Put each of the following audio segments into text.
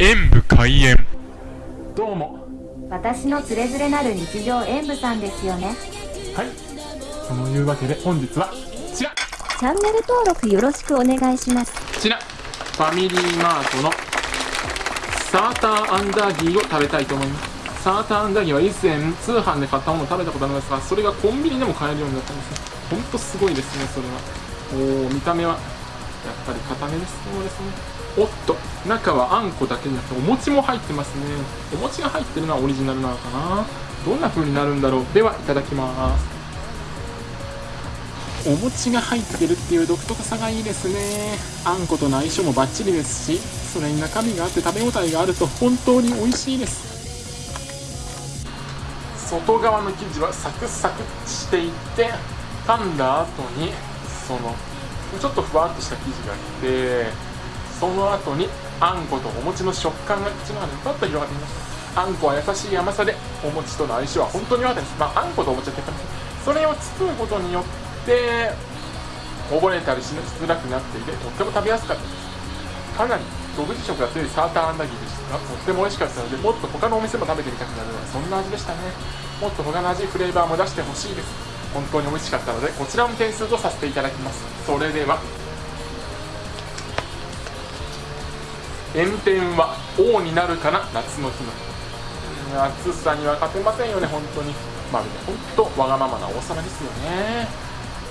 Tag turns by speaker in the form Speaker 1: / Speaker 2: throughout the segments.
Speaker 1: 演武開演。
Speaker 2: どうも。
Speaker 3: 私のつれづれなる日常演舞さんですよね。
Speaker 2: はい。そのいうわけで本日はこちら。こ
Speaker 3: チャンネル登録よろしくお願いします。
Speaker 2: ちら。ファミリーマートのサーターアンダーギーを食べたいと思います。サーターアンダーギーは以前通販で買ったものを食べたことあるんですがそれがコンビニでも買えるようになったんですね。ほんとすごいですねそれは。おお見た目はやっぱり固めですそうですねおっと中はあんこだけじゃなくてお餅も入ってますね。お餅が入ってるのはオリジナルなのかな。どんな風になるんだろう。ではいただきます。お餅が入ってるっていう独特さがいいですね。あんことの相性もバッチリですしそれに中身があって食べ応えがあると本当に美味しいです。外側の生地はサクサクしていて噛んだ後にそのちょっとふわっとした生地があってその後にあんことお餅の食感が口の中でふわっと広がっていますあんこは優しい甘さでお餅との相性は本当に良かったです、まあ、あんことお餅は結果それを包むことによってこぼれたりしづらくなっていてとっても食べやすかったですかなり独自色が強いサーターアンダギーでしたがとっても美味しかったのでもっと他のお店も食べてみたくなるようなそんな味でしたねもっと他の味フレーバーも出してほしいです本当に美味しかったのでこちらも点数とさせていただきますそれでは炎天は王になるかな？夏の日の。暑さには勝てませんよね本当に。まるで本当わがままな王様ですよね。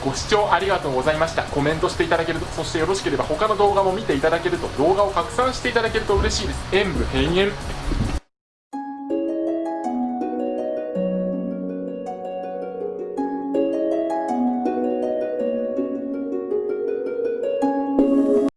Speaker 2: ご視聴ありがとうございました。コメントしていただけるとそしてよろしければ他の動画も見ていただけると動画を拡散していただけると嬉しいです。演武閉園